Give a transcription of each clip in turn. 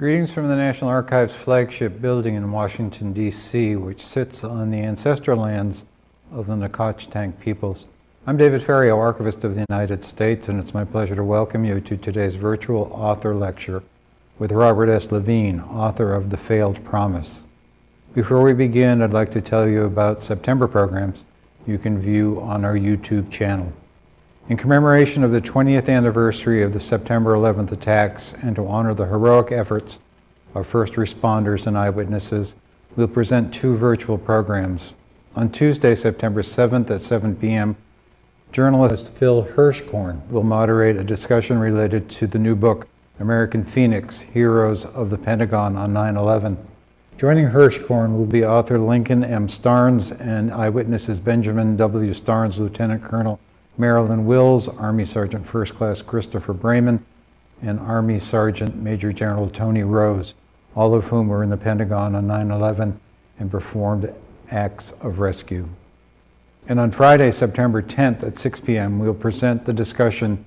Greetings from the National Archives flagship building in Washington, D.C., which sits on the ancestral lands of the Nacotchtank peoples. I'm David Ferriero, Archivist of the United States, and it's my pleasure to welcome you to today's virtual author lecture with Robert S. Levine, author of The Failed Promise. Before we begin, I'd like to tell you about September programs you can view on our YouTube channel. In commemoration of the 20th anniversary of the September 11th attacks and to honor the heroic efforts of first responders and eyewitnesses, we'll present two virtual programs. On Tuesday, September 7th at 7 p.m., journalist Phil Hirschkorn will moderate a discussion related to the new book, American Phoenix Heroes of the Pentagon on 9 11. Joining Hirschkorn will be author Lincoln M. Starnes and eyewitnesses Benjamin W. Starnes, Lieutenant Colonel Marilyn Wills, Army Sergeant First Class Christopher Brayman, and Army Sergeant Major General Tony Rose, all of whom were in the Pentagon on 9 11 and performed acts of rescue. And on Friday, September 10th at 6 p.m., we'll present the discussion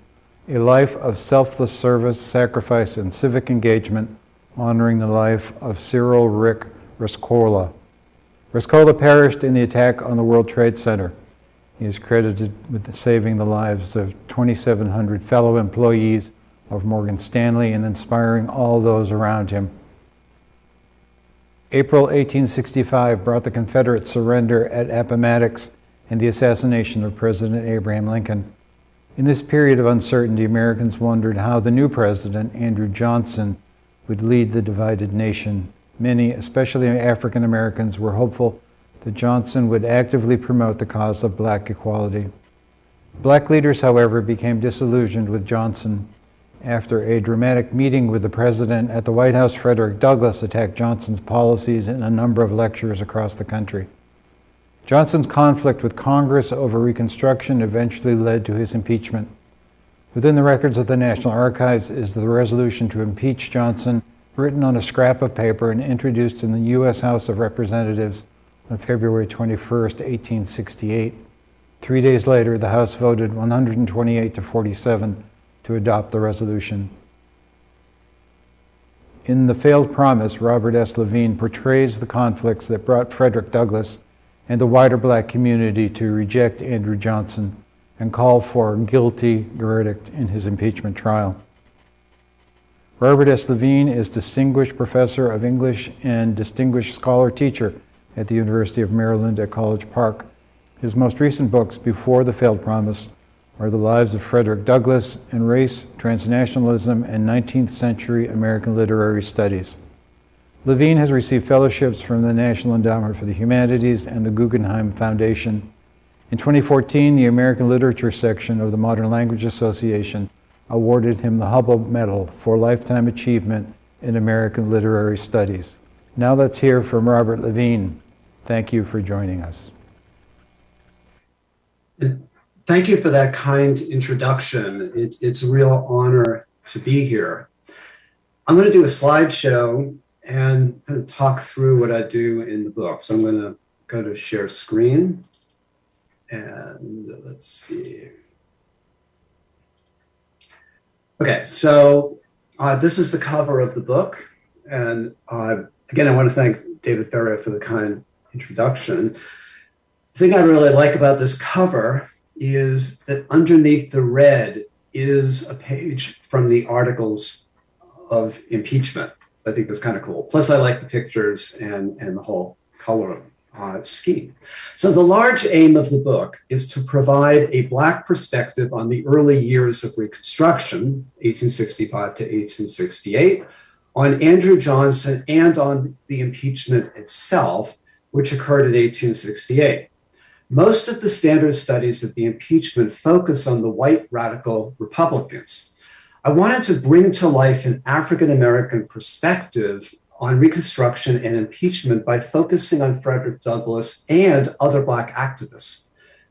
A Life of Selfless Service, Sacrifice, and Civic Engagement, honoring the life of Cyril Rick Rescorla. Rescorla perished in the attack on the World Trade Center. He is credited with saving the lives of 2,700 fellow employees of Morgan Stanley and inspiring all those around him. April 1865 brought the Confederate surrender at Appomattox and the assassination of President Abraham Lincoln. In this period of uncertainty, Americans wondered how the new president, Andrew Johnson, would lead the divided nation. Many, especially African Americans, were hopeful that Johnson would actively promote the cause of black equality. Black leaders, however, became disillusioned with Johnson. After a dramatic meeting with the president at the White House, Frederick Douglass attacked Johnson's policies in a number of lectures across the country. Johnson's conflict with Congress over Reconstruction eventually led to his impeachment. Within the records of the National Archives is the resolution to impeach Johnson, written on a scrap of paper and introduced in the U.S. House of Representatives on February 21, 1868. Three days later, the House voted 128 to 47 to adopt the resolution. In The Failed Promise, Robert S. Levine portrays the conflicts that brought Frederick Douglass and the wider black community to reject Andrew Johnson and call for a guilty verdict in his impeachment trial. Robert S. Levine is Distinguished Professor of English and Distinguished Scholar Teacher at the University of Maryland at College Park. His most recent books, Before the Failed Promise, are The Lives of Frederick Douglass and Race, Transnationalism, and 19th Century American Literary Studies. Levine has received fellowships from the National Endowment for the Humanities and the Guggenheim Foundation. In 2014, the American Literature section of the Modern Language Association awarded him the Hubbell Medal for Lifetime Achievement in American Literary Studies. Now let's hear from Robert Levine. Thank you for joining us. Thank you for that kind introduction. It's, it's a real honor to be here. I'm going to do a slideshow and kind of talk through what I do in the book. So I'm going to go to share screen and let's see. Okay, so uh, this is the cover of the book. And uh, again, I want to thank David Ferriero for the kind introduction. The thing I really like about this cover is that underneath the red is a page from the articles of impeachment. I think that's kind of cool. Plus, I like the pictures and, and the whole color uh, scheme. So the large aim of the book is to provide a Black perspective on the early years of Reconstruction, 1865 to 1868, on Andrew Johnson and on the impeachment itself, which occurred in 1868. Most of the standard studies of the impeachment focus on the white radical Republicans. I wanted to bring to life an African American perspective on Reconstruction and impeachment by focusing on Frederick Douglass and other Black activists.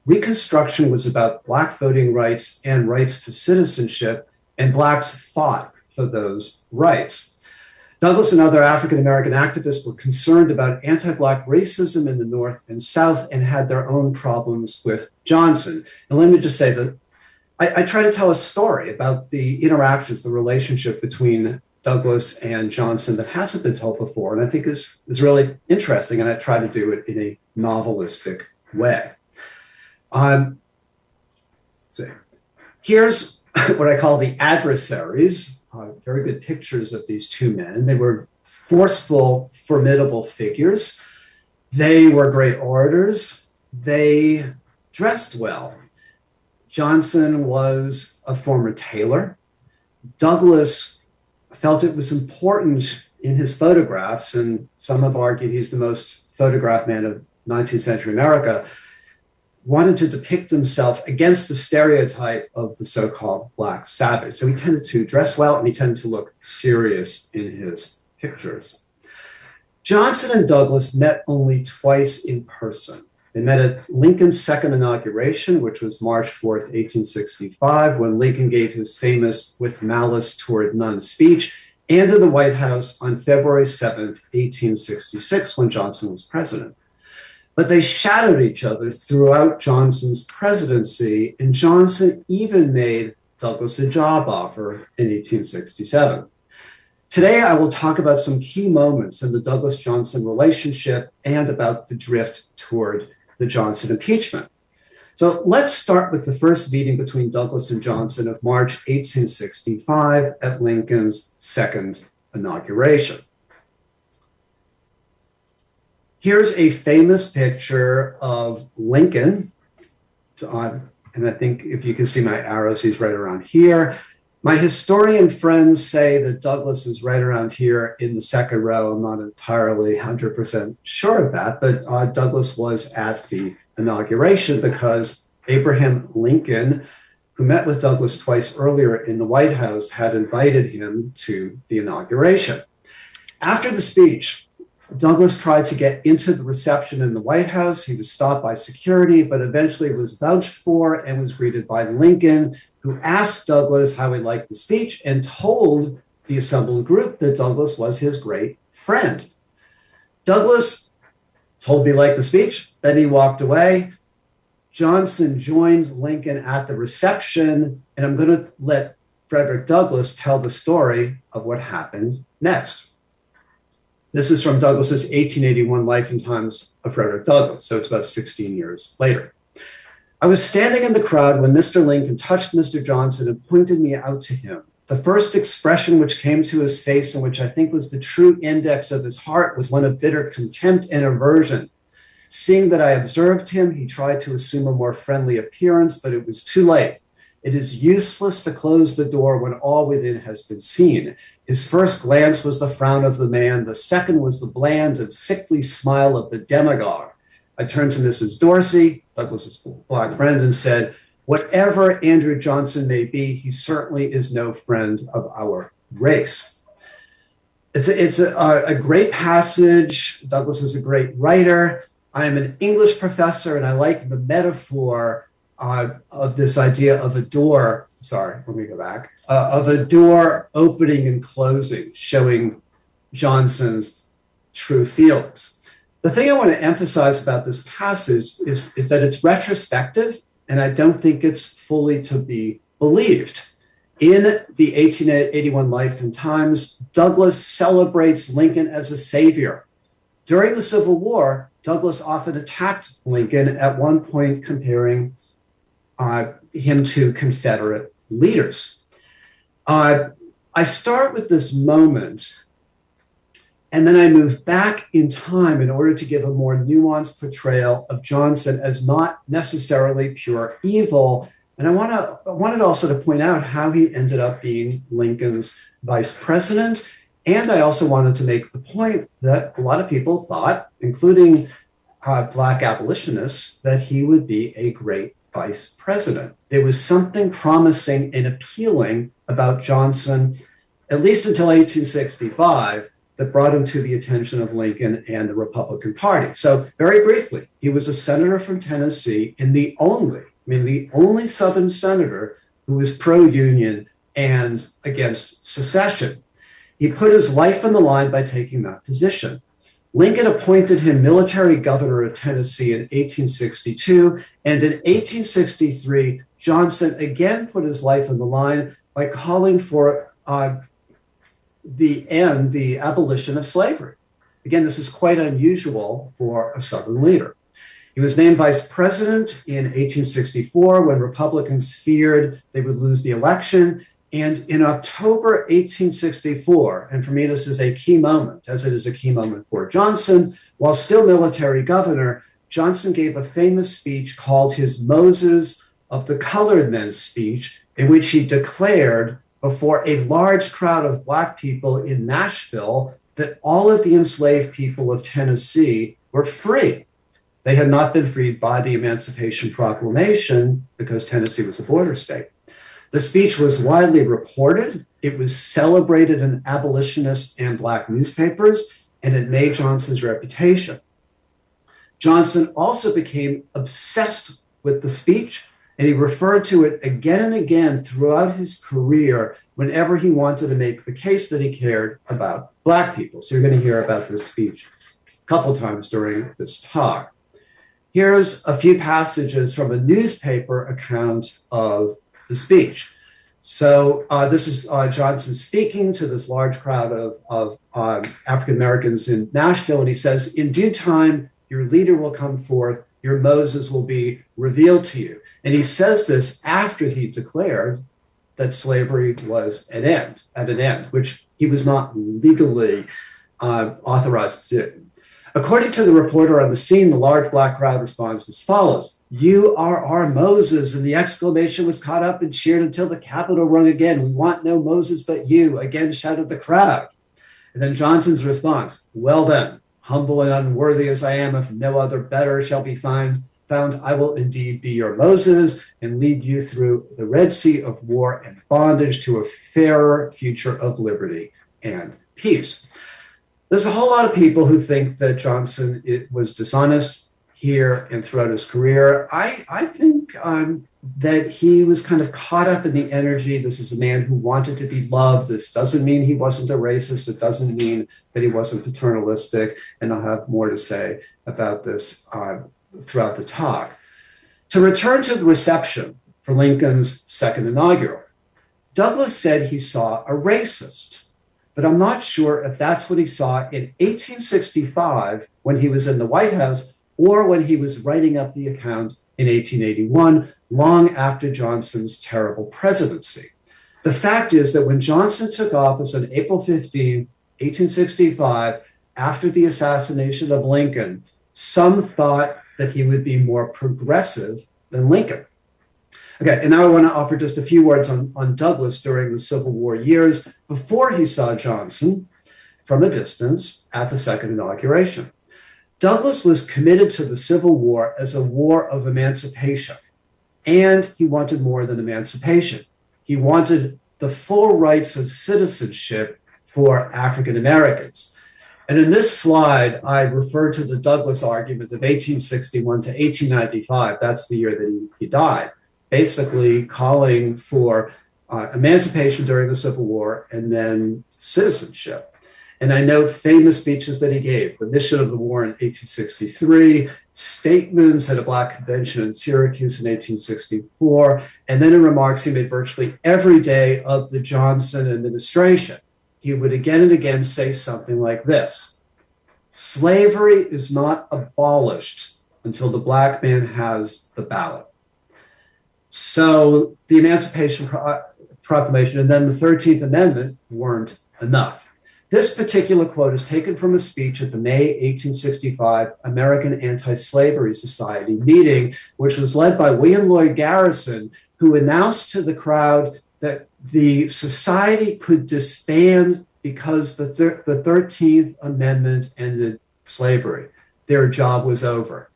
Reconstruction was about Black voting rights and rights to citizenship, and Blacks fought for those rights. Douglass and other African American activists were concerned about anti Black racism in the North and South and had their own problems with Johnson. And let me just say that I, I try to tell a story about the interactions, the relationship between Douglass and Johnson that hasn't been told before, and I think is is really interesting. And I try to do it in a novelistic way. Um, see, here's what I call the adversaries. Uh, very good pictures of these two men. They were forceful, formidable figures. They were great orators. They dressed well. Johnson was a former tailor. Douglass felt it was important in his photographs, and some have argued he's the most photographed man of 19th century America, wanted to depict himself against the stereotype of the so called Black savage. So he tended to dress well and he tended to look serious in his pictures. Johnson and Douglass met only twice in person. They met at Lincoln's second inauguration, which was March 4th, 1865, when Lincoln gave his famous With Malice Toward None speech, and in the White House on February 7th, 1866, when Johnson was president. But they shadowed each other throughout Johnson's presidency, and Johnson even made Douglass a job offer in 1867. Today, I will talk about some key moments in the Douglass Johnson relationship and about the drift toward the Johnson impeachment. So let's start with the first meeting between Douglass and Johnson of March 1865 at Lincoln's second inauguration. Here's a famous picture of Lincoln. and I think if you can see my arrows, he's right around here. My historian friends say that Douglass is right around here in the second row. I'm not entirely 100% sure of that, but uh, Douglass was at the inauguration because Abraham Lincoln, who met with Douglass twice earlier in the White House, had invited him to the inauguration. After the speech, Douglass tried to get into the reception in the White House. He was stopped by security, but eventually was vouched for and was greeted by Lincoln, who asked Douglass how he liked the speech and told the assembled group that Douglass was his great friend. Douglass told me he liked the speech, then he walked away. Johnson joined Lincoln at the reception, and I'm going to let Frederick Douglass tell the story of what happened next. This is from Douglass's 1881 Life and Times of Frederick Douglass, so it's about 16 years later. I was standing in the crowd when Mr. Lincoln touched Mr. Johnson and pointed me out to him. The first expression which came to his face, and which I think was the true index of his heart, was one of bitter contempt and aversion. Seeing that I observed him, he tried to assume a more friendly appearance, but it was too late. It is useless to close the door when all within has been seen. His first glance was the frown of the man, the second was the bland and sickly smile of the demagogue. I turned to Mrs. Dorsey, Douglass's black friend, and said, Whatever Andrew Johnson may be, he certainly is no friend of our race. It's a, it's a, uh, a great passage. Douglass is a great writer. I am an English professor, and I like the metaphor uh, of this idea of a door. Sorry, let me go back. Uh, of a door opening and closing, showing Johnson's true feelings. The thing I want to emphasize about this passage is, is that it's retrospective, and I don't think it's fully to be believed. In the 1881 Life and Times, Douglass celebrates Lincoln as a savior. During the Civil War, Douglass often attacked Lincoln, at one point comparing him to Confederate leaders. Uh, I start with this moment, and then I move back in time in order to give a more nuanced portrayal of Johnson as not necessarily pure evil. And I want to I wanted also to point out how he ended up being Lincoln's vice president. And I also wanted to make the point that a lot of people thought, including uh, Black abolitionists, that he would be a great vice president. There was something promising and appealing about Johnson, at least until 1865, that brought him to the attention of Lincoln and the Republican Party. So, very briefly, he was a senator from Tennessee and the only, I mean, the only Southern senator who was pro union and against secession. He put his life on the line by taking that position. Lincoln appointed him military governor of Tennessee in 1862, and in 1863, Johnson again put his life on the line by calling for uh, the end, the abolition of slavery. Again, this is quite unusual for a Southern leader. He was named vice president in 1864 when Republicans feared they would lose the election. And in October 1864, and for me, this is a key moment, as it is a key moment for Johnson, while still military governor, Johnson gave a famous speech called his Moses of the Colored Men speech, in which he declared before a large crowd of Black people in Nashville that all of the enslaved people of Tennessee were free. They had not been freed by the Emancipation Proclamation because Tennessee was a border state. The speech was widely reported. It was celebrated in abolitionist and Black newspapers, and it made Johnson's reputation. Johnson also became obsessed with the speech, and he referred to it again and again throughout his career whenever he wanted to make the case that he cared about Black people. So you're going to hear about this speech a couple times during this talk. Here's a few passages from a newspaper account of the speech. So uh, this is uh, Johnson speaking to this large crowd of, of um, African Americans in Nashville, and he says, "In due time, your leader will come forth, your Moses will be revealed to you. And he says this after he declared that slavery was an end, at an end, which he was not legally uh, authorized to do. According to the reporter on the scene, the large black crowd responds as follows You are our Moses. And the exclamation was caught up and cheered until the Capitol rung again. We want no Moses but you, again shouted the crowd. And then Johnson's response Well then, humble and unworthy as I am, if no other better shall be found, found, I will indeed be your Moses and lead you through the Red Sea of war and bondage to a fairer future of liberty and peace. There's a whole lot of people who think that Johnson was dishonest here and throughout his career. I, I think um, that he was kind of caught up in the energy. This is a man who wanted to be loved. This doesn't mean he wasn't a racist. It doesn't mean that he wasn't paternalistic. And I'll have more to say about this uh, throughout the talk. To return to the reception for Lincoln's second inaugural, Douglass said he saw a racist but I'm not sure if that's what he saw in 1865 when he was in the White House or when he was writing up the account in 1881, long after Johnson's terrible presidency. The fact is that when Johnson took office on April 15, 1865, after the assassination of Lincoln, some thought that he would be more progressive than Lincoln. Okay, and now I want to offer just a few words on, on Douglass during the Civil War years before he saw Johnson from a distance at the second inauguration. Douglass was committed to the Civil War as a war of emancipation, and he wanted more than emancipation. He wanted the full rights of citizenship for African Americans. And in this slide, I refer to the Douglass argument of 1861 to 1895. That's the year that he, he died basically calling for uh, emancipation during the Civil War and then citizenship. And I note famous speeches that he gave the mission of the war in 1863, statements at a Black convention in Syracuse in 1864, and then in remarks he made virtually every day of the Johnson administration. He would again and again say something like this Slavery is not abolished until the Black man has the ballot. So the Emancipation Proclamation and then the 13th Amendment weren't enough. This particular quote is taken from a speech at the May 1865 American Anti Slavery Society meeting, which was led by William Lloyd Garrison, who announced to the crowd that the society could disband because the, thir- the 13th Amendment ended slavery. Their job was over.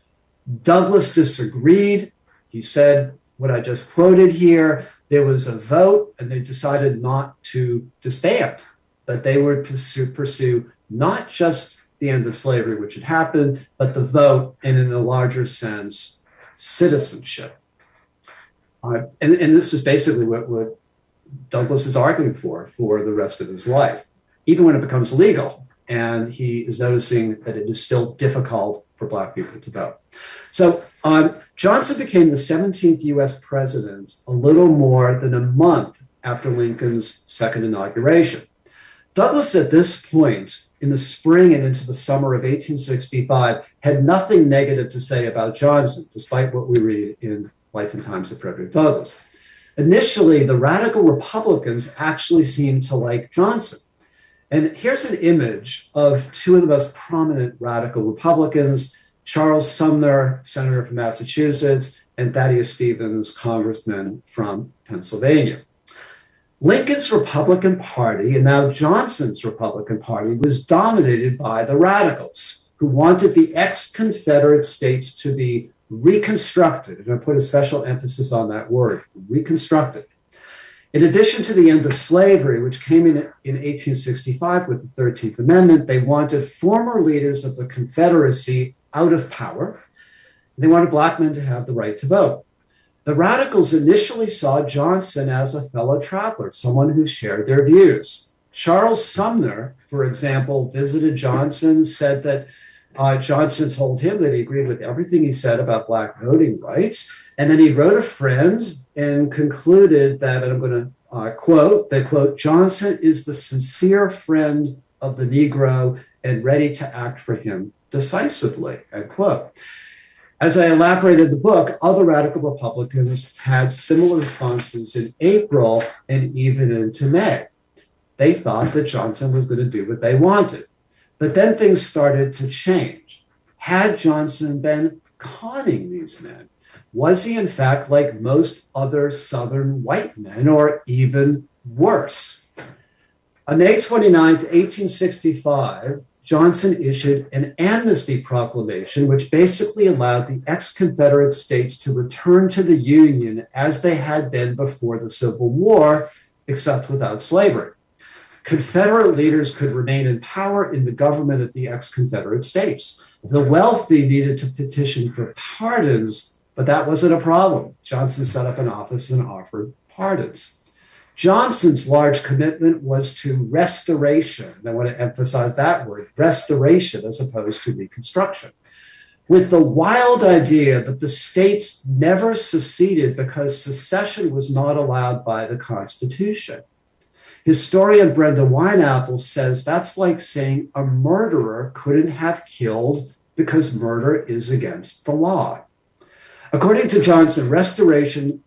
Douglass disagreed. He said what I just quoted here, there was a vote and they decided not to disband, that they would pursue, pursue not just the end of slavery, which had happened, but the vote and in a larger sense, citizenship. Uh, and, and this is basically what, what Douglass is arguing for for the rest of his life, even when it becomes legal. And he is noticing that it is still difficult for Black people to vote. So um, Johnson became the 17th US president a little more than a month after Lincoln's second inauguration. Douglass, at this point in the spring and into the summer of 1865, had nothing negative to say about Johnson, despite what we read in Life and Times of Frederick Douglass. Initially, the radical Republicans actually seemed to like Johnson. And here's an image of two of the most prominent radical Republicans Charles Sumner, senator from Massachusetts, and Thaddeus Stevens, congressman from Pennsylvania. Lincoln's Republican Party, and now Johnson's Republican Party, was dominated by the radicals who wanted the ex Confederate states to be reconstructed. And I put a special emphasis on that word reconstructed. In addition to the end of slavery, which came in in 1865 with the 13th Amendment, they wanted former leaders of the Confederacy out of power. They wanted black men to have the right to vote. The radicals initially saw Johnson as a fellow traveler, someone who shared their views. Charles Sumner, for example, visited Johnson, said that uh, Johnson told him that he agreed with everything he said about black voting rights. And then he wrote a friend and concluded that, and I'm going to uh, quote, that quote, Johnson is the sincere friend of the Negro and ready to act for him decisively, end quote. As I elaborated the book, other radical Republicans had similar responses in April and even into May. They thought that Johnson was going to do what they wanted. But then things started to change. Had Johnson been conning these men? Was he, in fact, like most other Southern white men, or even worse? On May 29, 1865, Johnson issued an amnesty proclamation, which basically allowed the ex Confederate states to return to the Union as they had been before the Civil War, except without slavery. Confederate leaders could remain in power in the government of the ex Confederate states. The wealthy needed to petition for pardons, but that wasn't a problem. Johnson set up an office and offered pardons. Johnson's large commitment was to restoration. I want to emphasize that word restoration as opposed to reconstruction. With the wild idea that the states never seceded because secession was not allowed by the Constitution. Historian Brenda Wineapple says that's like saying a murderer couldn't have killed because murder is against the law. According to Johnson, restoration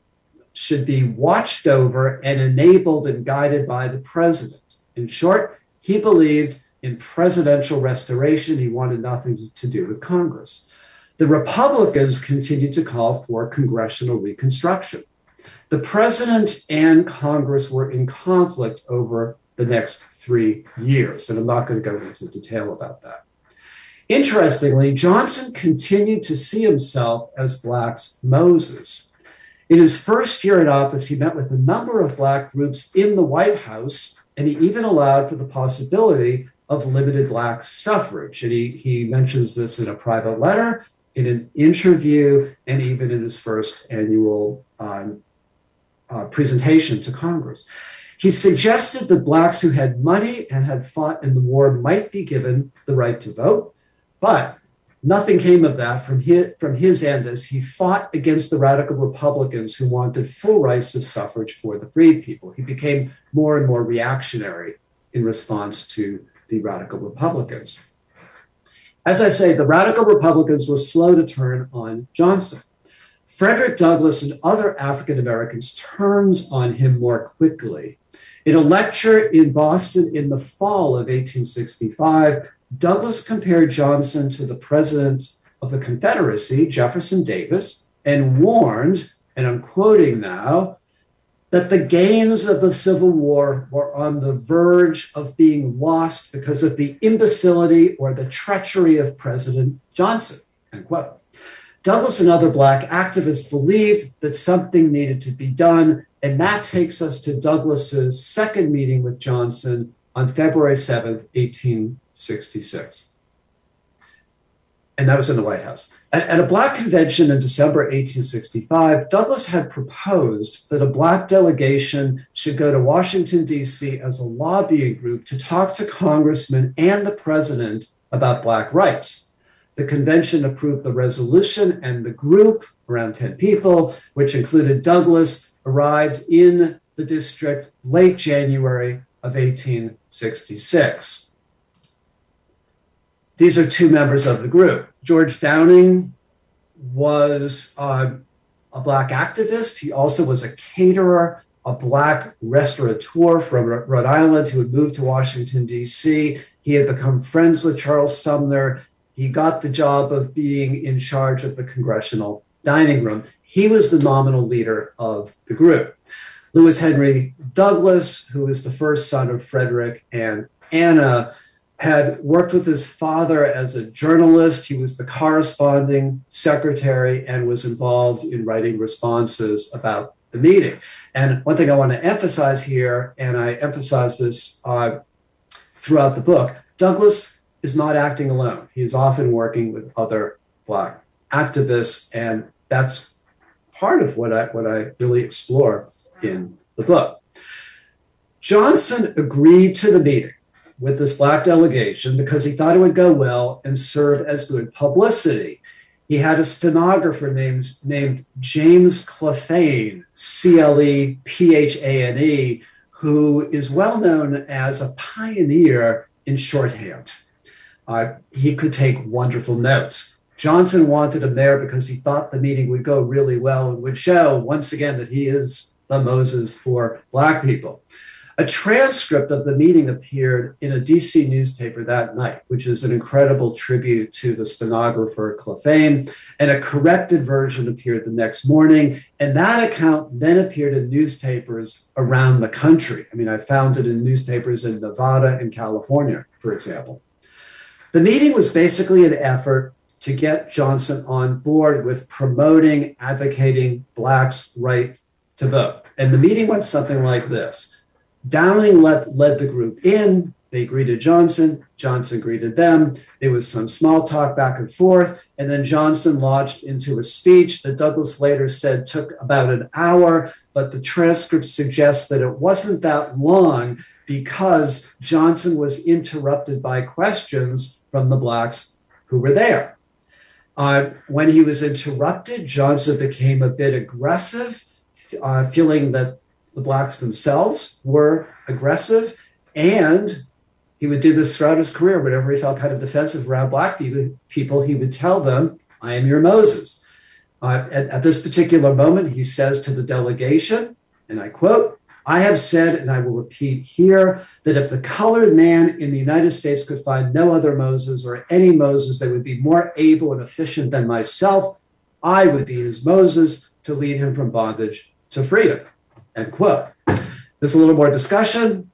should be watched over and enabled and guided by the president. In short, he believed in presidential restoration. He wanted nothing to do with Congress. The Republicans continued to call for congressional reconstruction. The president and Congress were in conflict over the next three years, and I'm not going to go into detail about that. Interestingly, Johnson continued to see himself as Black's Moses. In his first year in office, he met with a number of Black groups in the White House, and he even allowed for the possibility of limited Black suffrage. And he, he mentions this in a private letter, in an interview, and even in his first annual um, uh, presentation to Congress. He suggested that blacks who had money and had fought in the war might be given the right to vote, but nothing came of that from his, from his end as he fought against the radical Republicans who wanted full rights of suffrage for the freed people. He became more and more reactionary in response to the radical Republicans. As I say, the radical Republicans were slow to turn on Johnson. Frederick Douglass and other African Americans turned on him more quickly. In a lecture in Boston in the fall of 1865, Douglass compared Johnson to the president of the Confederacy, Jefferson Davis, and warned, and I'm quoting now, that the gains of the Civil War were on the verge of being lost because of the imbecility or the treachery of President Johnson. End quote. Douglass and other Black activists believed that something needed to be done. And that takes us to Douglass's second meeting with Johnson on February 7th, 1866. And that was in the White House. At, at, a Black convention in December 1865, Douglass had proposed that a Black delegation should go to Washington, D.C. as a lobbying group to talk to congressmen and the president about Black rights. The convention approved the resolution, and the group, around 10 people, which included Douglass, arrived in the district late January of 1866. These are two members of the group. George Downing was uh, a Black activist. He also was a caterer, a Black restaurateur from Rhode Island who had moved to Washington, D.C. He had become friends with Charles Sumner. He got the job of being in charge of the congressional dining room. He was the nominal leader of the group. Lewis Henry Douglass, who was the first son of Frederick and Anna, had worked with his father as a journalist. He was the corresponding secretary and was involved in writing responses about the meeting. And one thing I want to emphasize here, and I emphasize this uh, throughout the book, Douglass is not acting alone. He is often working with other Black activists, and that's part of what I what I really explore in the book. Johnson agreed to the meeting with this black delegation because he thought it would go well and serve as good publicity. He had a stenographer named, named James Clephane, C L E P H A N E, who is well known as a pioneer in shorthand. Uh, he could take wonderful notes. Johnson wanted him there because he thought the meeting would go really well and would show once again that he is the Moses for Black people. A transcript of the meeting appeared in a DC newspaper that night, which is an incredible tribute to the stenographer Clephane, and a corrected version appeared the next morning. And that account then appeared in newspapers around the country. I mean, I found it in newspapers in Nevada and California, for example. The meeting was basically an effort to get Johnson on board with promoting, advocating Blacks' right to vote. And the meeting went something like this Downing led, led the group in. They greeted Johnson. Johnson greeted them. There was some small talk back and forth. And then Johnson launched into a speech that Douglass later said took about an hour, but the transcript suggests that it wasn't that long because Johnson was interrupted by questions from the Blacks who were there. Uh, when he was interrupted, Johnson became a bit aggressive, uh, feeling that the blacks themselves were aggressive and he would do this throughout his career. Whenever he felt kind of defensive around black people he would tell them i am your moses. Uh, at, at this particular moment he says to the delegation and i quote i have said and i will repeat here that if the colored man in the united states could find no other moses or any moses that would be more able and efficient than myself i would be his moses to lead him from bondage to freedom End quote. There's a little more discussion.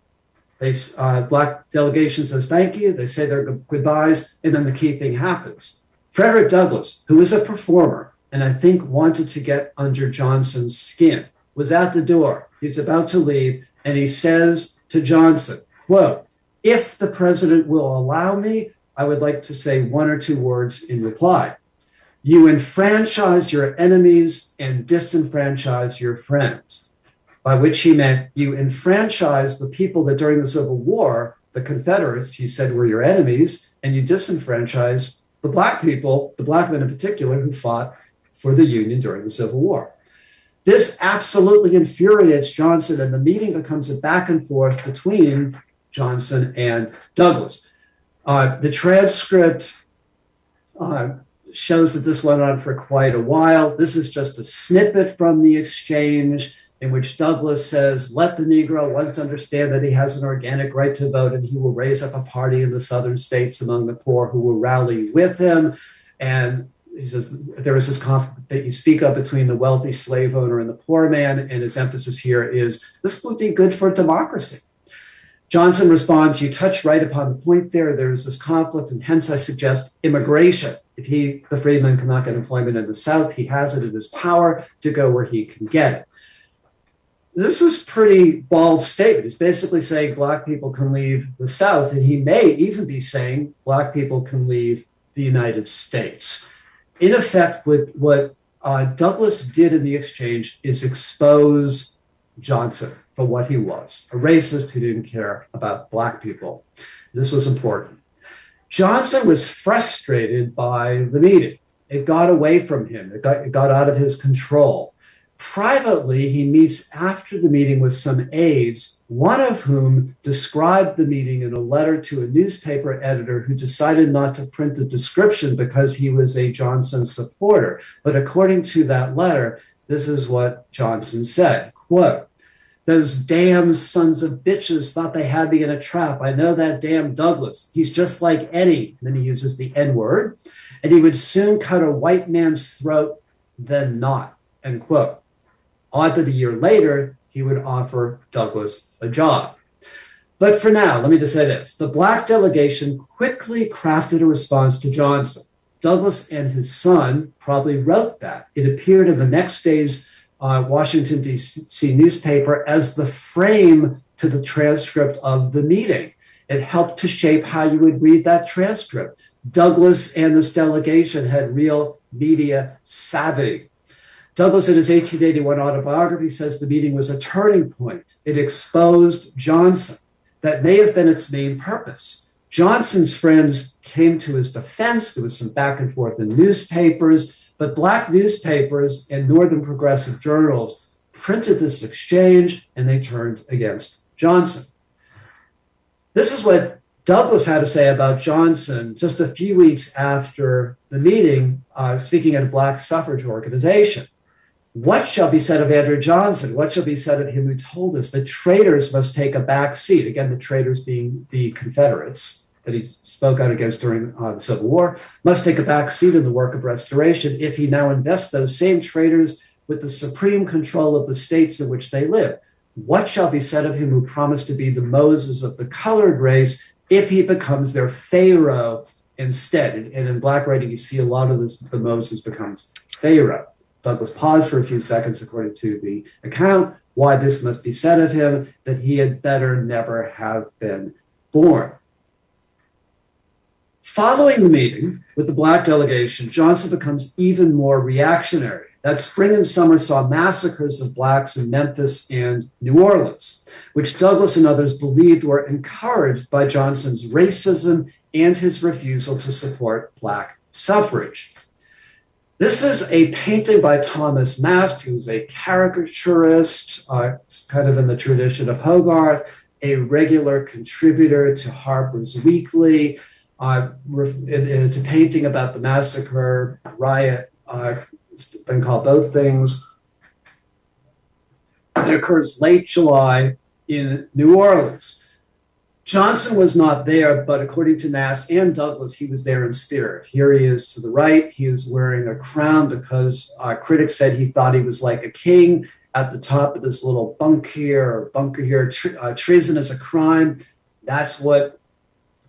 They, uh, black delegation says thank you. They say their goodbyes, and then the key thing happens. Frederick Douglass, who is a performer and I think wanted to get under Johnson's skin, was at the door. He's about to leave, and he says to Johnson, quote, if the president will allow me, I would like to say one or two words in reply. You enfranchise your enemies and disenfranchise your friends by which he meant you enfranchise the people that during the Civil War, the Confederates, he said, were your enemies, and you disenfranchise the black people, the black men in particular, who fought for the Union during the Civil War. This absolutely infuriates Johnson, and the meeting becomes a back and forth between Johnson and Douglass. Uh, the transcript uh, shows that this went on for quite a while. This is just a snippet from the exchange in which Douglass says, let the Negro once understand that he has an organic right to vote and he will raise up a party in the southern states among the poor who will rally with him. And he says there is this conflict that you speak of between the wealthy slave owner and the poor man. And his emphasis here is this would be good for democracy. Johnson responds, You touch right upon the point there. There is this conflict, and hence I suggest immigration. If he, the freedman, cannot get employment in the South, he has it in his power to go where he can get it this is pretty bald statement. He's basically saying black people can leave the South, and he may even be saying black people can leave the United States. In effect, what, what uh, Douglass did in the exchange is expose Johnson for what he was a racist who didn't care about black people. This was important. Johnson was frustrated by the meeting. It got away from him, it got, it got out of his control. Privately, he meets after the meeting with some aides, one of whom described the meeting in a letter to a newspaper editor who decided not to print the description because he was a Johnson supporter. But according to that letter, this is what Johnson said quote, those damn sons of bitches thought they had me in a trap. I know that damn Douglass. He's just like Eddie. And then he uses the N word. And he would soon cut a white man's throat, then not. End quote. Odd that a year later, he would offer Douglass a job. But for now, let me just say this the black delegation quickly crafted a response to Johnson. Douglass and his son probably wrote that. It appeared in the next day's uh, Washington, D.C. newspaper as the frame to the transcript of the meeting. It helped to shape how you would read that transcript. Douglass and this delegation had real media savvy. Douglass, in his 1881 autobiography, says the meeting was a turning point. It exposed Johnson. That may have been its main purpose. Johnson's friends came to his defense. There was some back and forth in newspapers, but black newspapers and Northern progressive journals printed this exchange and they turned against Johnson. This is what Douglass had to say about Johnson just a few weeks after the meeting, uh, speaking at a black suffrage organization. What shall be said of Andrew Johnson? What shall be said of him who told us that traitors must take a back seat? Again, the traitors being the Confederates that he spoke out against during uh, the Civil War, must take a back seat in the work of restoration if he now invests those same traitors with the supreme control of the states in which they live. What shall be said of him who promised to be the Moses of the colored race if he becomes their Pharaoh instead? And, and in Black writing, you see a lot of this, the Moses becomes Pharaoh. Douglass paused for a few seconds, according to the account, why this must be said of him, that he had better never have been born. Following the meeting with the black delegation, Johnson becomes even more reactionary. That spring and summer saw massacres of blacks in Memphis and New Orleans, which Douglass and others believed were encouraged by Johnson's racism and his refusal to support black suffrage. This is a painting by Thomas Nast, who's a caricaturist, uh, kind of in the tradition of Hogarth, a regular contributor to Harper's Weekly. Uh, it's a painting about the massacre, riot, uh, it's been called both things. It occurs late July in New Orleans. Johnson was not there, but according to Nast and Douglass, he was there in spirit. Here he is to the right. He is wearing a crown because uh, critics said he thought he was like a king at the top of this little bunk here or bunker here. Tre- uh, treason is a crime. That's what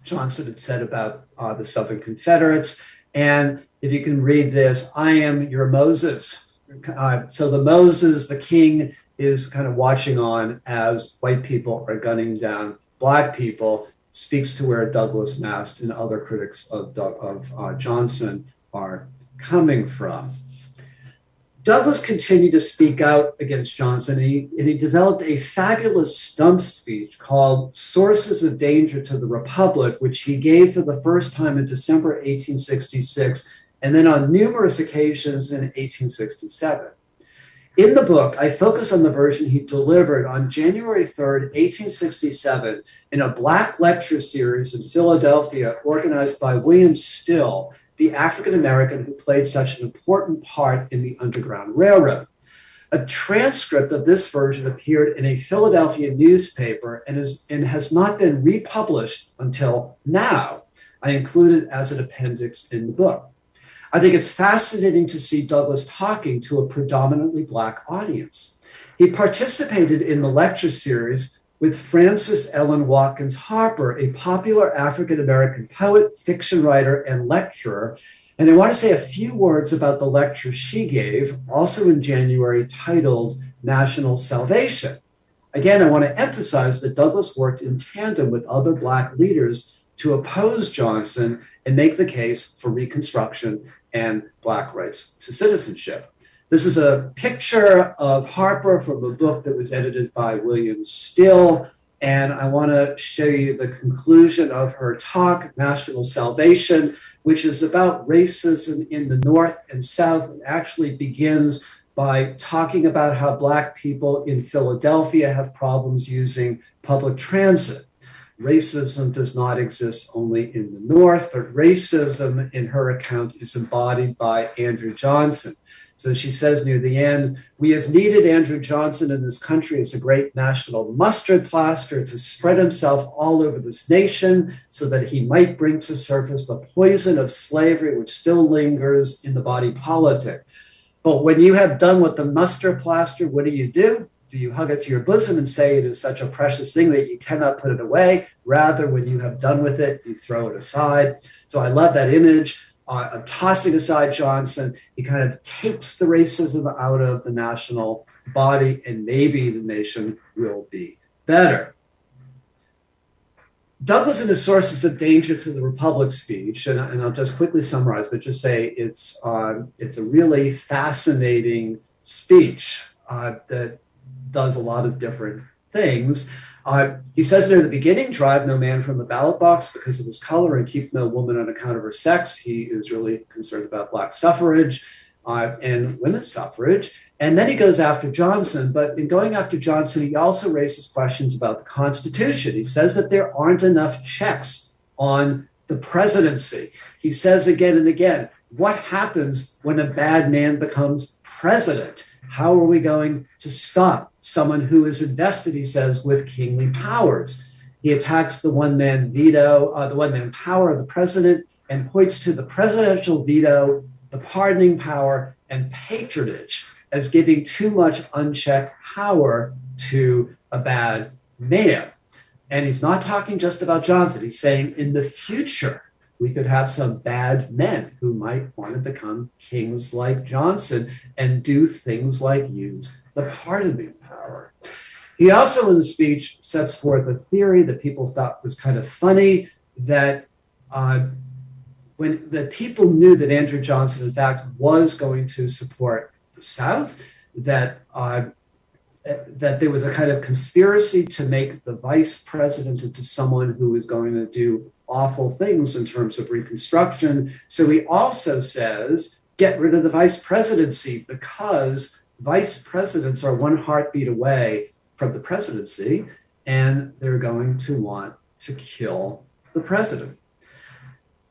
Johnson had said about uh, the Southern Confederates. And if you can read this, I am your Moses. Uh, so the Moses, the king, is kind of watching on as white people are gunning down black people speaks to where Douglass Nast and other critics of, of uh, Johnson are coming from. Douglass continued to speak out against Johnson, and he, and he, developed a fabulous stump speech called Sources of Danger to the Republic, which he gave for the first time in December 1866, and then on numerous occasions in 1867. In the book, I focus on the version he delivered on January 3rd, 1867, in a Black lecture series in Philadelphia organized by William Still, the African American who played such an important part in the Underground Railroad. A transcript of this version appeared in a Philadelphia newspaper and, is, and has not been republished until now. I include it as an appendix in the book. I think it's fascinating to see Douglass talking to a predominantly Black audience. He participated in the lecture series with Frances Ellen Watkins Harper, a popular African American poet, fiction writer, and lecturer. And I want to say a few words about the lecture she gave, also in January, titled National Salvation. Again, I want to emphasize that Douglass worked in tandem with other Black leaders to oppose Johnson and make the case for Reconstruction and Black rights to citizenship. This is a picture of Harper from a book that was edited by William Still. And I want to show you the conclusion of her talk, National Salvation, which is about racism in the North and South. It actually begins by talking about how Black people in Philadelphia have problems using public transit. Racism does not exist only in the North, but racism, in her account, is embodied by Andrew Johnson. So she says near the end, we have needed Andrew Johnson in this country as a great national mustard plaster to spread himself all over this nation so that he might bring to surface the poison of slavery which still lingers in the body politic. But when you have done with the mustard plaster, what do you do? Do you hug it to your bosom and say it is such a precious thing that you cannot put it away? Rather, when you have done with it, you throw it aside. So I love that image uh, of tossing aside Johnson, he kind of takes the racism out of the national body, and maybe the nation will be better. Douglass and his sources of danger to the Republic speech, and, and I'll just quickly summarize, but just say it's uh, it's a really fascinating speech uh, that does a lot of different things. Uh, he says near the beginning, drive no man from the ballot box because of his color and keep no woman on account of her sex. He is really concerned about black suffrage uh, and women's suffrage. And then he goes after Johnson. But in going after Johnson, he also raises questions about the Constitution. He says that there aren't enough checks on the presidency. He says again and again, what happens when a bad man becomes president? How are we going to stop someone who is invested, he says, with kingly powers? He attacks the one man veto, uh, the one man power of the president, and points to the presidential veto, the pardoning power, and patronage as giving too much unchecked power to a bad man. And he's not talking just about Johnson. He's saying in the future, we could have some bad men who might want to become kings like Johnson and do things like use the pardoning power. He also, in the speech, sets forth a theory that people thought was kind of funny that uh, when the people knew that Andrew Johnson, in fact, was going to support the South, that uh, that there was a kind of conspiracy to make the vice president into someone who is going to do awful things in terms of Reconstruction. So he also says, get rid of the vice presidency because vice presidents are one heartbeat away from the presidency, and they're going to want to kill the president.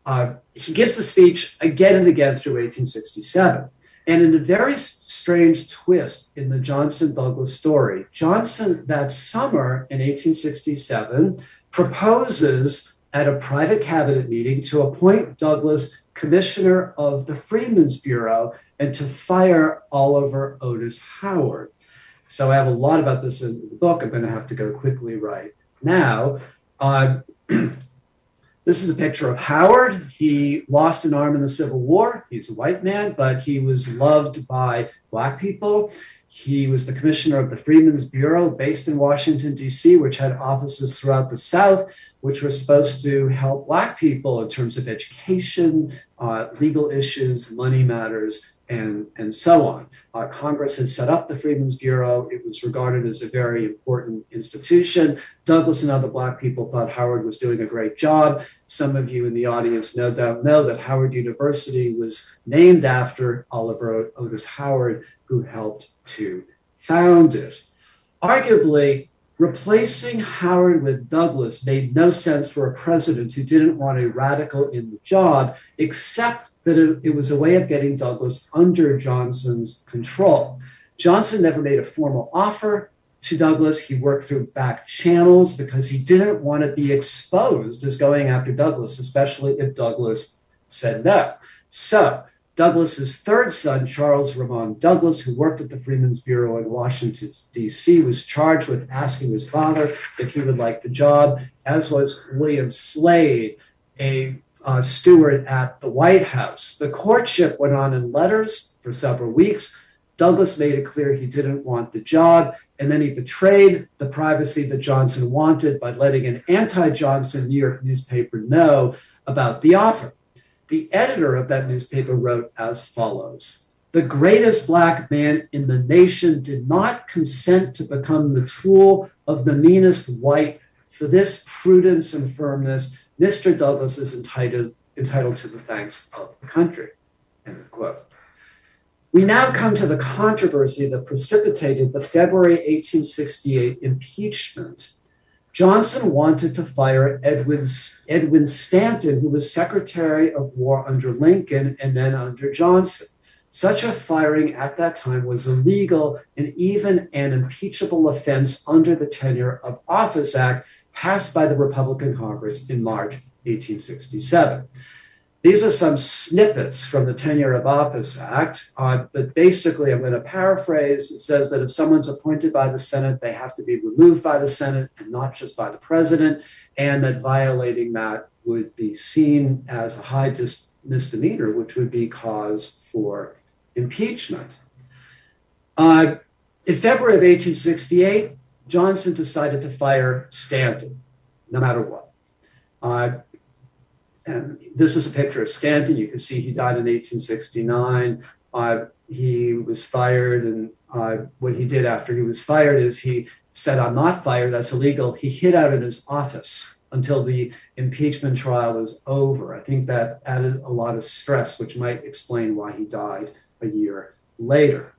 Uh, he gives the speech again and again through 1867. And in a very strange twist in the Johnson Douglass story, Johnson that summer in 1867 proposes at a private cabinet meeting to appoint Douglass commissioner of the Freedmen's Bureau and to fire Oliver Otis Howard. So I have a lot about this in the book. I'm going to have to go quickly right now. Uh, this is a picture of Howard. He lost an arm in the Civil War. He's a white man, but he was loved by Black people. He was the commissioner of the Freedmen's Bureau based in Washington, D.C., which had offices throughout the South, which were supposed to help Black people in terms of education, uh, legal issues, money matters, and, and so on. Uh, Congress had set up the Freedmen's Bureau. It was regarded as a very important institution. Douglass and other Black people thought Howard was doing a great job. Some of you in the audience no doubt know that Howard University was named after Oliver Otis Howard, who helped to found it. Arguably, replacing Howard with Douglass made no sense for a president who didn't want a radical in the job, except that it, it was a way of getting Douglass under Johnson's control. Johnson never made a formal offer to Douglass. He worked through back channels because he didn't want to be exposed as going after Douglass, especially if Douglass said no. So Douglass's third son, Charles Remond Douglass, who worked at the Freedmen's Bureau in Washington, D.C., was charged with asking his father if he would like the job, as was William Slade, a uh, steward at the White House. The courtship went on in letters for several weeks. Douglass made it clear he didn't want the job, and then he betrayed the privacy that Johnson wanted by letting an anti Johnson New York newspaper know about the offer. The editor of that newspaper wrote as follows The greatest black man in the nation did not consent to become the tool of the meanest white. For this prudence and firmness, Mr. Douglass is entitled, entitled to the thanks of the country. End of quote. We now come to the controversy that precipitated the February 1868 impeachment. Johnson wanted to fire Edwin, Edwin Stanton, who was Secretary of War under Lincoln and then under Johnson. Such a firing at that time was illegal and even an impeachable offense under the Tenure of Office Act passed by the Republican Congress in March 1867. These are some snippets from the Tenure of Office Act, uh, but basically, I'm going to paraphrase. It says that if someone's appointed by the Senate, they have to be removed by the Senate and not just by the president, and that violating that would be seen as a high dis- misdemeanor, which would be cause for impeachment. Uh, in February of 1868, Johnson decided to fire Stanton, no matter what. Uh, and this is a picture of Stanton. You can see he died in 1869. Uh, he was fired, and uh, what he did after he was fired is he said, I'm not fired, that's illegal. He hid out in his office until the impeachment trial was over. I think that added a lot of stress, which might explain why he died a year later.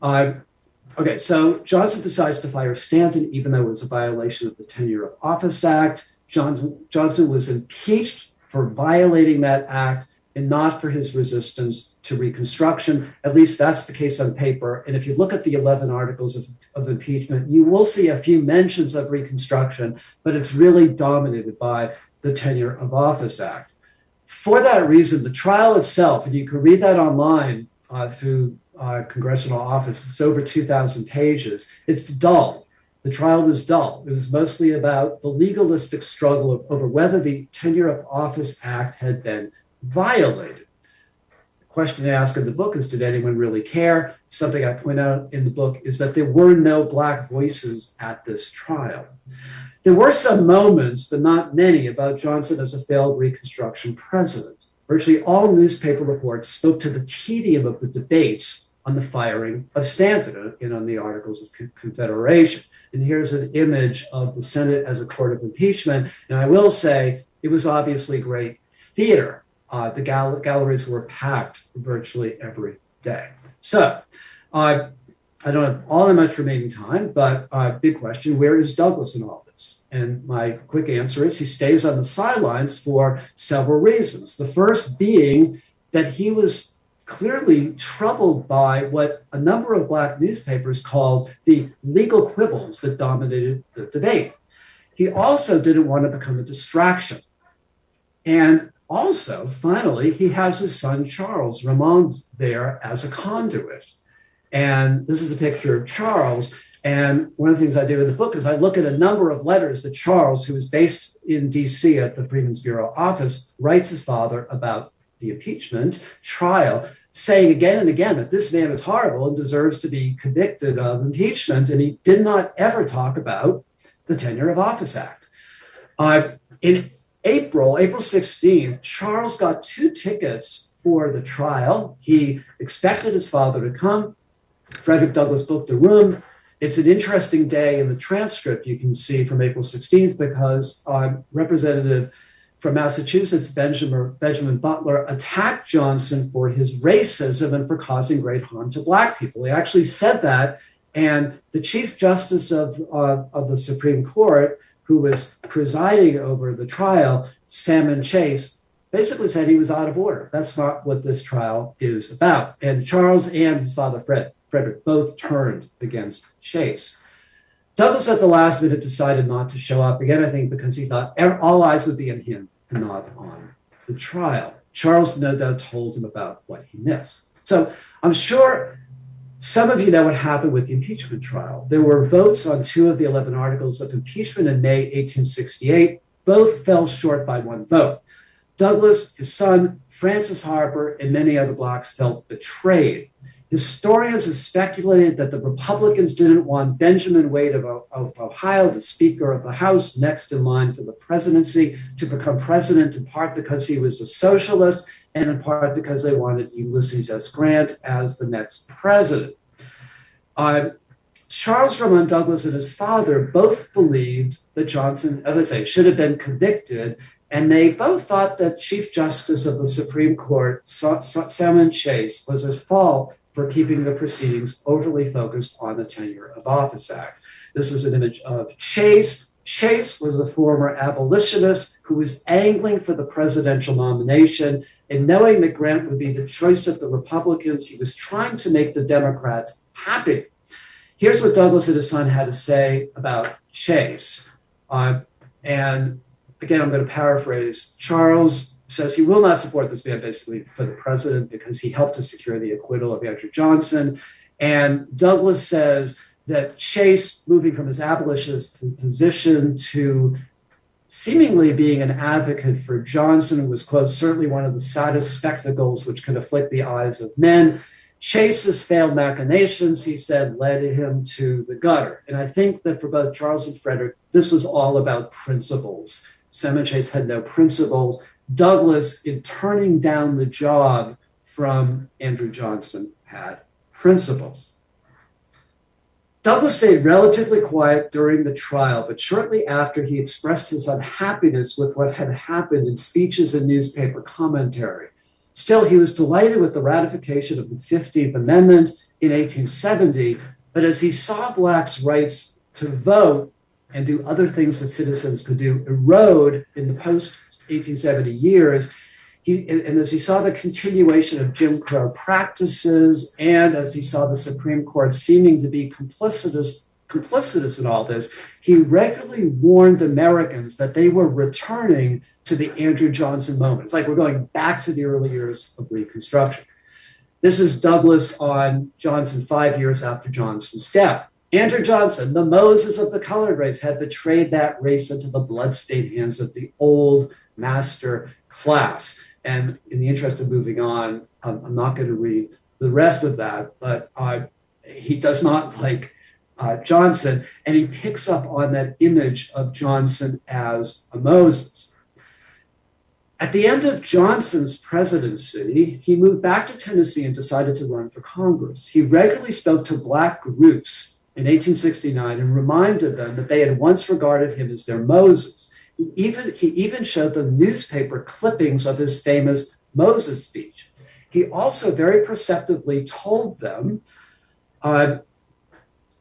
Uh, okay, so Johnson decides to fire Stanton, even though it was a violation of the Tenure of Office Act. Johnson, Johnson was impeached for violating that act and not for his resistance to Reconstruction. At least that's the case on paper. And if you look at the 11 articles of, of impeachment, you will see a few mentions of Reconstruction, but it's really dominated by the Tenure of Office Act. For that reason, the trial itself, and you can read that online uh, through uh, Congressional Office, it's over 2,000 pages. It's dull. The trial was dull. It was mostly about the legalistic struggle over whether the Tenure of Office Act had been violated. The question I ask in the book is Did anyone really care? Something I point out in the book is that there were no Black voices at this trial. There were some moments, but not many, about Johnson as a failed Reconstruction president. Virtually all newspaper reports spoke to the tedium of the debates on the firing of Stanton and on the Articles of Confederation. And here's an image of the Senate as a court of impeachment. And I will say it was obviously great theater. Uh, the gal- galleries were packed virtually every day. So uh, I don't have all that much remaining time, but uh, big question where is Douglass in all this? And my quick answer is he stays on the sidelines for several reasons. The first being that he was clearly troubled by what a number of black newspapers called the legal quibbles that dominated the debate. He also didn't want to become a distraction. And also, finally, he has his son Charles Remond there as a conduit. And this is a picture of Charles. And one of the things I do in the book is I look at a number of letters that Charles, who is based in DC at the Freedmen's Bureau office, writes his father about the impeachment trial saying again and again that this man is horrible and deserves to be convicted of impeachment. And he did not ever talk about the Tenure of Office Act. Uh, in April, April 16th, Charles got two tickets for the trial. He expected his father to come. Frederick Douglass booked the room. It's an interesting day in the transcript you can see from April 16th because uh, Representative from Massachusetts, Benjamin, Benjamin Butler, attacked Johnson for his racism and for causing great harm to Black people. He actually said that. And the Chief Justice of, uh, of the Supreme Court, who was presiding over the trial, Salmon Chase, basically said he was out of order. That's not what this trial is about. And Charles and his father, Fred, Frederick, both turned against Chase. Douglass at the last minute decided not to show up again, I think, because he thought er, all eyes would be on him and not on the trial. Charles no doubt told him about what he missed. So I'm sure some of you know what happened with the impeachment trial. There were votes on two of the 11 articles of impeachment in May 1868. Both fell short by one vote. Douglass, his son, Frances Harper, and many other blacks felt betrayed. Historians have speculated that the Republicans didn't want Benjamin Wade of, of, Ohio, the Speaker of the House, next in line for the presidency, to become president, in part because he was a socialist, and in part because they wanted Ulysses S. Grant as the next president. Uh, Charles Remond Douglass and his father both believed that Johnson, as I say, should have been convicted and they both thought that Chief Justice of the Supreme Court, Salmon Chase, was at fault for keeping the proceedings overly focused on the Tenure of Office Act. This is an image of Chase. Chase was a former abolitionist who was angling for the presidential nomination. And knowing that Grant would be the choice of the Republicans, he was trying to make the Democrats happy. Here's what Douglass and his son had to say about Chase. Uh, and again, I'm going to paraphrase. Charles says he will not support this man basically for the president because he helped to secure the acquittal of Andrew Johnson. And Douglass says that Chase, moving from his abolitionist position to seemingly being an advocate for Johnson, was, quote, certainly one of the saddest spectacles which could afflict the eyes of men. Chase's failed machinations, he said, led him to the gutter. And I think that for both Charles and Frederick, this was all about principles. Salmon Chase had no principles. Douglass, in turning down the job from Andrew Johnson, had principles. Douglass stayed relatively quiet during the trial, but shortly after he expressed his unhappiness with what had happened in speeches and newspaper commentary. Still, he was delighted with the ratification of the 15th Amendment in 1870, but as he saw blacks' rights to vote and do other things that citizens could do erode in the post 1870 years, he, and as he saw the continuation of Jim Crow practices, and as he saw the Supreme Court seeming to be complicitous, complicitous in all this, he regularly warned Americans that they were returning to the Andrew Johnson moment. It's like we're going back to the early years of Reconstruction. This is Douglass on Johnson five years after Johnson's death. Andrew Johnson, the Moses of the colored race, had betrayed that race into the bloodstained hands of the old master class. And in the interest of moving on, um, I'm not going to read the rest of that, but uh, he does not like uh, Johnson, and he picks up on that image of Johnson as a Moses. At the end of Johnson's presidency, he moved back to Tennessee and decided to run for Congress. He regularly spoke to Black groups in 1869 and reminded them that they had once regarded him as their Moses. He even, he even showed them newspaper clippings of his famous Moses speech. He also very perceptively told them uh,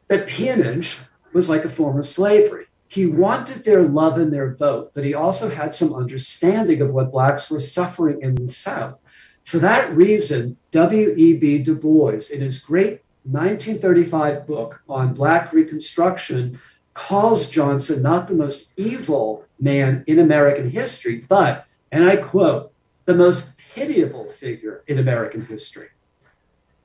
that peonage was like a form of slavery. He wanted their love and their vote, but he also had some understanding of what Blacks were suffering in the South. For that reason, W.E.B. Du Bois, in his great 1935 book on Black Reconstruction, calls Johnson not the most evil man in American history, but, and I quote, the most pitiable figure in American history.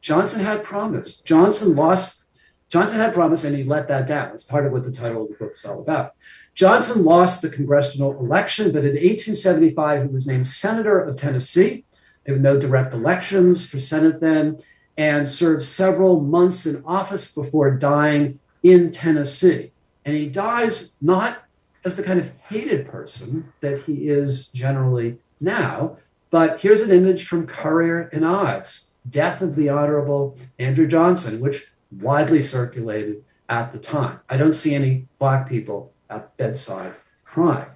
Johnson had promised. Johnson lost, Johnson had promised and he let that down. That's part of what the title of the book is all about. Johnson lost the congressional election, but in 1875, he was named senator of Tennessee. There were no direct elections for Senate then, and served several months in office before dying in Tennessee. And he dies not as the kind of hated person that he is generally now. But here's an image from Currier and Ives, Death of the Honorable Andrew Johnson, which widely circulated at the time. I don't see any black people at bedside crying.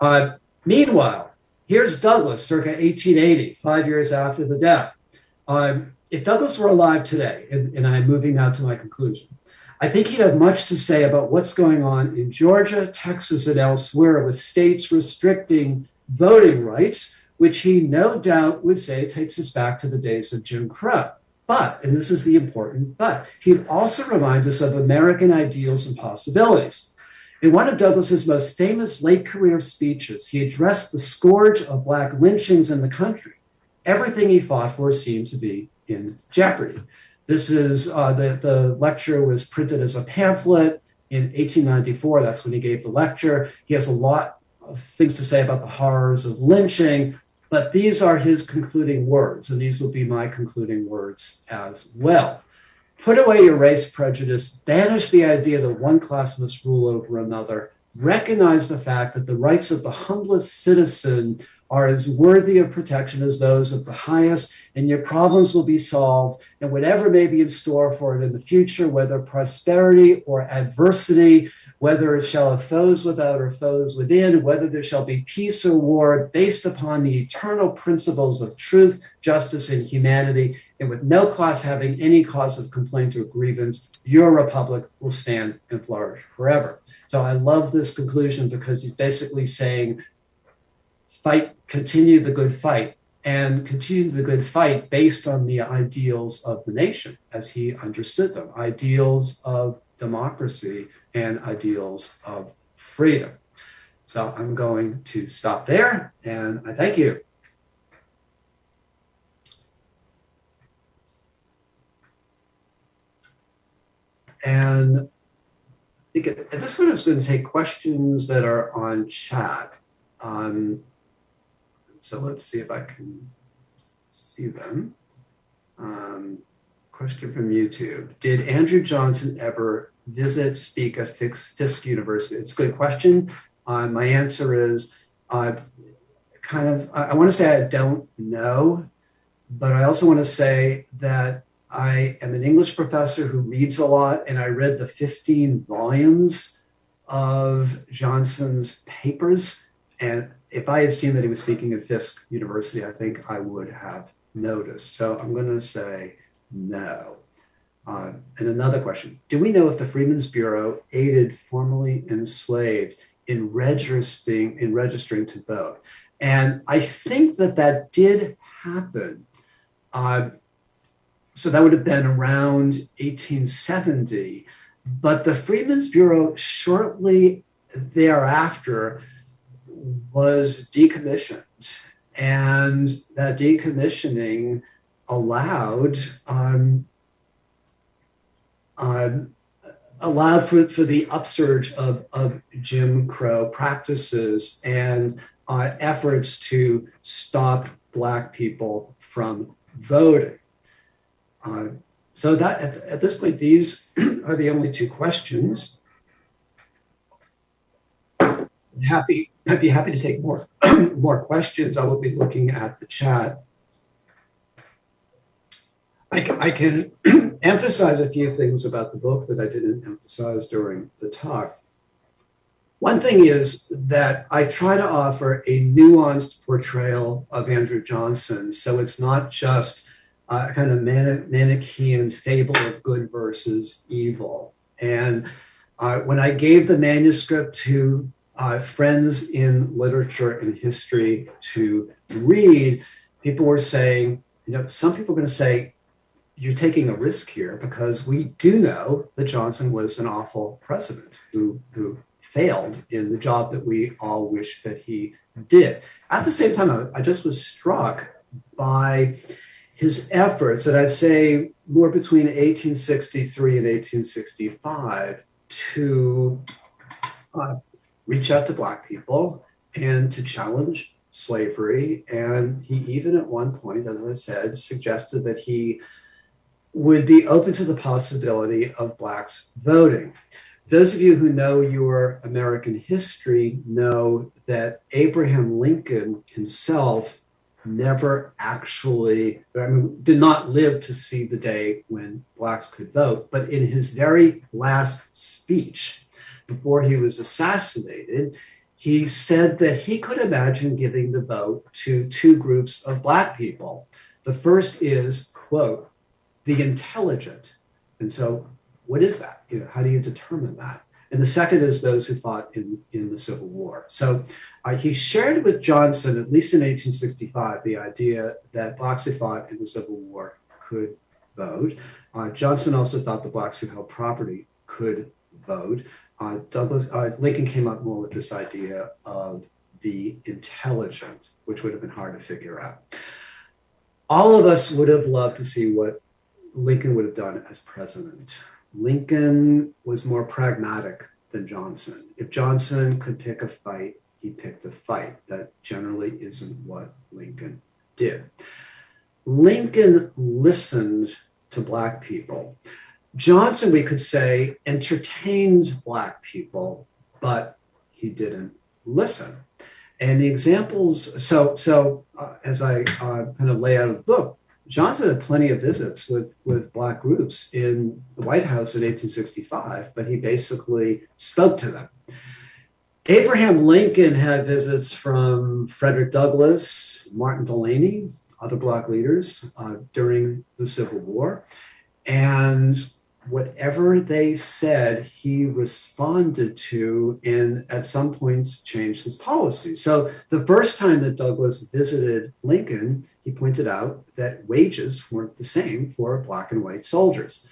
Uh, meanwhile, here's Douglass, circa 1880, five years after the death. Um, if Douglass were alive today, and, and I'm moving now to my conclusion, I think he'd have much to say about what's going on in Georgia, Texas, and elsewhere with states restricting voting rights, which he no doubt would say takes us back to the days of Jim Crow. But, and this is the important but, he'd also remind us of American ideals and possibilities. In one of Douglass's most famous late career speeches, he addressed the scourge of Black lynchings in the country. Everything he fought for seemed to be in jeopardy. This is uh, the, the lecture was printed as a pamphlet in 1894. That's when he gave the lecture. He has a lot of things to say about the horrors of lynching, but these are his concluding words, and these will be my concluding words as well. Put away your race prejudice, banish the idea that one class must rule over another, recognize the fact that the rights of the humblest citizen are as worthy of protection as those of the highest, and your problems will be solved. And whatever may be in store for it in the future, whether prosperity or adversity, whether it shall have foes without or foes within, whether there shall be peace or war, based upon the eternal principles of truth, justice, and humanity, and with no class having any cause of complaint or grievance, your republic will stand and flourish forever. So I love this conclusion because he's basically saying, fight, continue the good fight, and continue the good fight based on the ideals of the nation as he understood them, ideals of democracy and ideals of freedom. So I'm going to stop there and I thank you. And I think at, this point, I'm going to take questions that are on chat. Um, so let's see if I can see them. Um, question from YouTube. Did Andrew Johnson ever visit, speak at Fisk University? It's a good question. Uh, my answer is uh, kind of, I, I want to say I don't know, but I also want to say that I am an English professor who reads a lot, and I read the 15 volumes of Johnson's papers. And if I had seen that he was speaking at Fisk University, I think I would have noticed. So I'm going to say no. Uh, and another question Do we know if the Freedmen's Bureau aided formerly enslaved in registering, in registering to vote? And I think that that did happen. Uh, so that would have been around 1870. But the Freedmen's Bureau shortly thereafter was decommissioned. And that decommissioning allowed um, um, allowed for, for the upsurge of, of Jim Crow practices and uh, efforts to stop Black people from voting. Uh, so that at, at, this point, these are the only two questions. Happy, I'd be happy to take more more questions. I will be looking at the chat. I can, I can emphasize a few things about the book that I didn't emphasize during the talk. One thing is that I try to offer a nuanced portrayal of Andrew Johnson. So it's not just a kind of man- Manichaean fable of good versus evil. And uh, when I gave the manuscript to uh, friends in literature and history to read, people were saying, you know, some people are going to say, you're taking a risk here because we do know that Johnson was an awful president who, who failed in the job that we all wish that he did. At the same time, I, I just was struck by his efforts, and I'd say more between 1863 and 1865, to uh, reach out to Black people and to challenge slavery. And he even at one point, as I said, suggested that he would be open to the possibility of blacks voting. Those of you who know your American history know that Abraham Lincoln himself never actually, I mean, did not live to see the day when blacks could vote. But in his very last speech, before he was assassinated, he said that he could imagine giving the vote to two groups of black people. The first is, quote, the intelligent. And so, what is that? You know, how do you determine that? And the second is those who fought in, in the Civil War. So uh, he shared with Johnson, at least in 1865, the idea that blacks who fought in the Civil War could vote. Uh, Johnson also thought the blacks who held property could vote. Uh, Douglass uh, Lincoln came up more with this idea of the intelligent, which would have been hard to figure out. All of us would have loved to see what Lincoln would have done as president. Lincoln was more pragmatic than Johnson. If Johnson could pick a fight, he picked a fight. That generally isn't what Lincoln did. Lincoln listened to Black people. Johnson, we could say, entertained Black people, but he didn't listen. And the examples, so so uh, as I uh, kind of lay out of the book, Johnson had plenty of visits with, with black groups in the White House in 1865, but he basically spoke to them. Abraham Lincoln had visits from Frederick Douglass, Martin Delany, other black leaders uh, during the Civil War. And whatever they said, he responded to and at some points changed his policy. So the first time that Douglass visited Lincoln, he pointed out that wages weren't the same for black and white soldiers.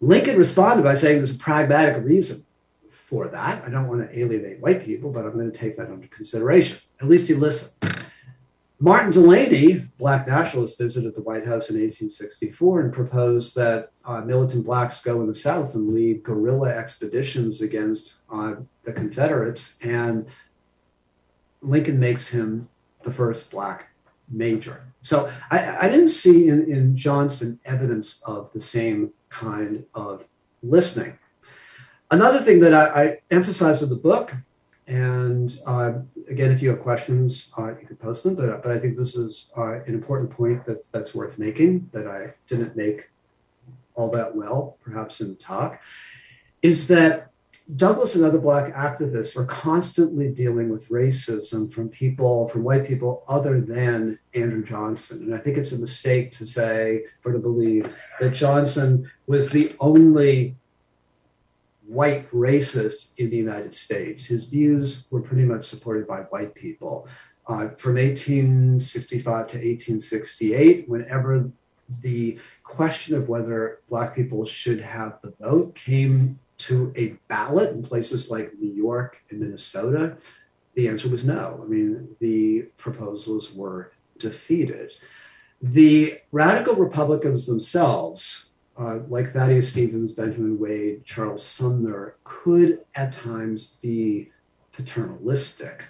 Lincoln responded by saying there's a pragmatic reason for that. I don't want to alienate white people, but I'm going to take that under consideration. At least he listened. Martin Delany, black nationalist, visited the White House in 1864 and proposed that uh, militant blacks go in the South and lead guerrilla expeditions against uh, the Confederates. And Lincoln makes him the first black major. So I, I didn't see in, in Johnston evidence of the same kind of listening. Another thing that I, I emphasize in the book and uh, again, if you have questions, uh, you can post them. But, but I think this is uh, an important point that, that's worth making that I didn't make all that well, perhaps in the talk, is that Douglass and other Black activists are constantly dealing with racism from people, from white people other than Andrew Johnson. And I think it's a mistake to say or to believe that Johnson was the only white racist in the United States. His views were pretty much supported by white people. Uh, from 1865 to 1868, whenever the question of whether Black people should have the vote came to a ballot in places like New York and Minnesota, the answer was no. I mean, the proposals were defeated. The radical Republicans themselves uh, like Thaddeus Stevens, Benjamin Wade, Charles Sumner, could at times be paternalistic.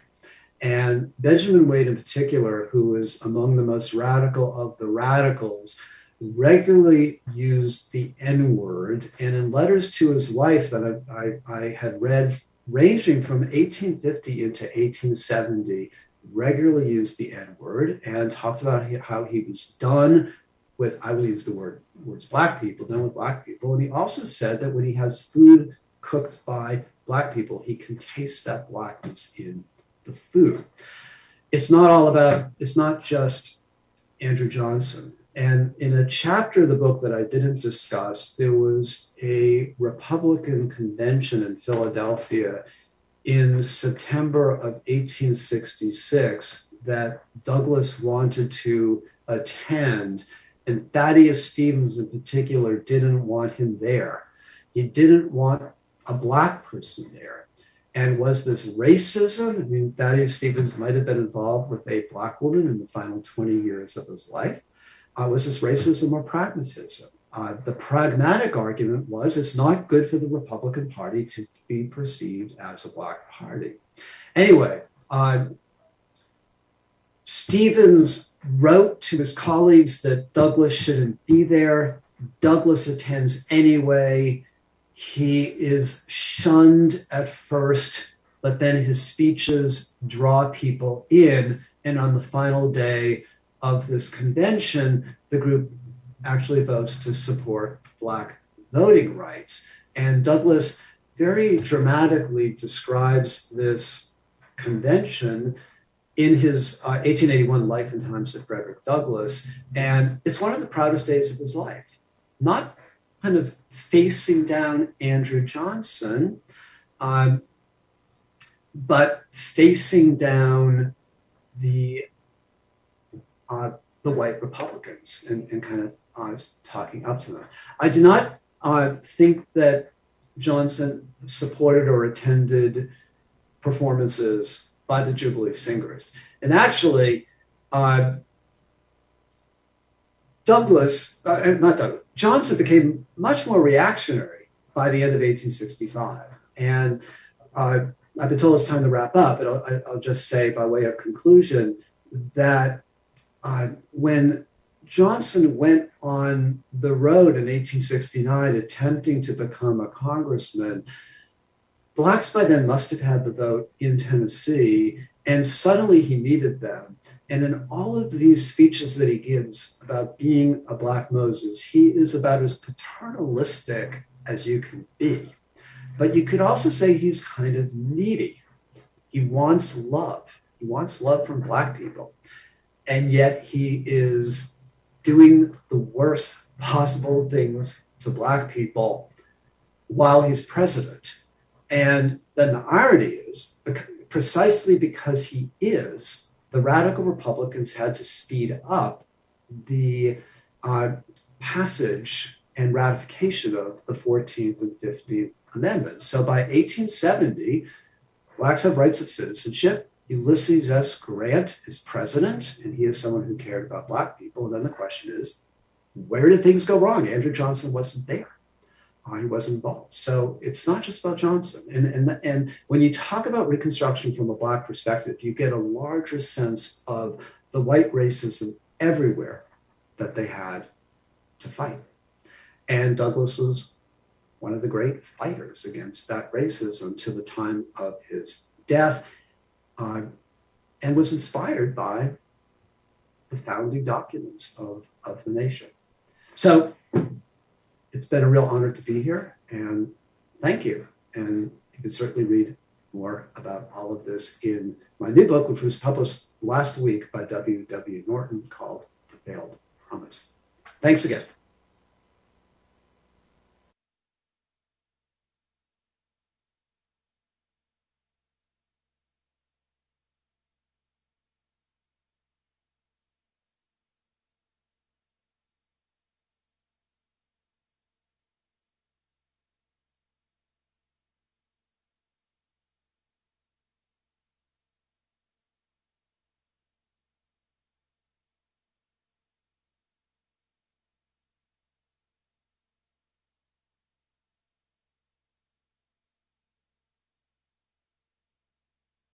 And Benjamin Wade, in particular, who was among the most radical of the radicals, regularly used the N word. And in letters to his wife that I, I, I had read, ranging from 1850 into 1870, regularly used the N word and talked about how he was done with, I will use the word words black people, done with black people. And he also said that when he has food cooked by black people, he can taste that blackness in the food. It's not all about, it's not just Andrew Johnson. And in a chapter of the book that I didn't discuss, there was a Republican convention in Philadelphia in September of 1866 that Douglass wanted to attend and Thaddeus Stevens, in particular, didn't want him there. He didn't want a black person there. And was this racism? I mean, Thaddeus Stevens might have been involved with a black woman in the final 20 years of his life. Uh, was this racism or pragmatism? Uh, the pragmatic argument was it's not good for the Republican Party to be perceived as a black party. Anyway, uh, Stevens wrote to his colleagues that Douglass shouldn't be there. Douglass attends anyway. He is shunned at first, but then his speeches draw people in. And on the final day of this convention, the group actually votes to support Black voting rights. And Douglass very dramatically describes this convention in his uh, 1881 Life and Times of Frederick Douglass. And it's one of the proudest days of his life. Not kind of facing down Andrew Johnson, um, but facing down the uh, the white Republicans and, and kind of uh, talking up to them. I do not uh, think that Johnson supported or attended performances by the Jubilee Singers. And actually, uh, Douglass, uh, uh, not Douglass, Johnson became much more reactionary by the end of 1865. And uh, I've been told it's time to wrap up, but I'll, I'll just say by way of conclusion that uh, when Johnson went on the road in 1869 attempting to become a congressman, blacks by then must have had the vote in Tennessee, and suddenly he needed them. And in all of these speeches that he gives about being a Black Moses, he is about as paternalistic as you can be. But you could also say he's kind of needy. He wants love. He wants love from Black people. And yet he is doing the worst possible things to Black people while he's president. And then the irony is precisely because he is the radical Republicans had to speed up the uh, passage and ratification of the 14th and 15th Amendments. So by 1870, blacks have rights of citizenship. Ulysses S. Grant is president, and he is someone who cared about black people. And then the question is, where did things go wrong? Andrew Johnson wasn't there. He was involved. So it's not just about Johnson. And, and, and when you talk about Reconstruction from a Black perspective, you get a larger sense of the white racism everywhere that they had to fight. And Douglass was one of the great fighters against that racism to the time of his death uh, and was inspired by the founding documents of, of the nation. So it's been a real honor to be here and thank you. And you can certainly read more about all of this in my new book, which was published last week by W. W. Norton called The Failed Promise. Thanks again.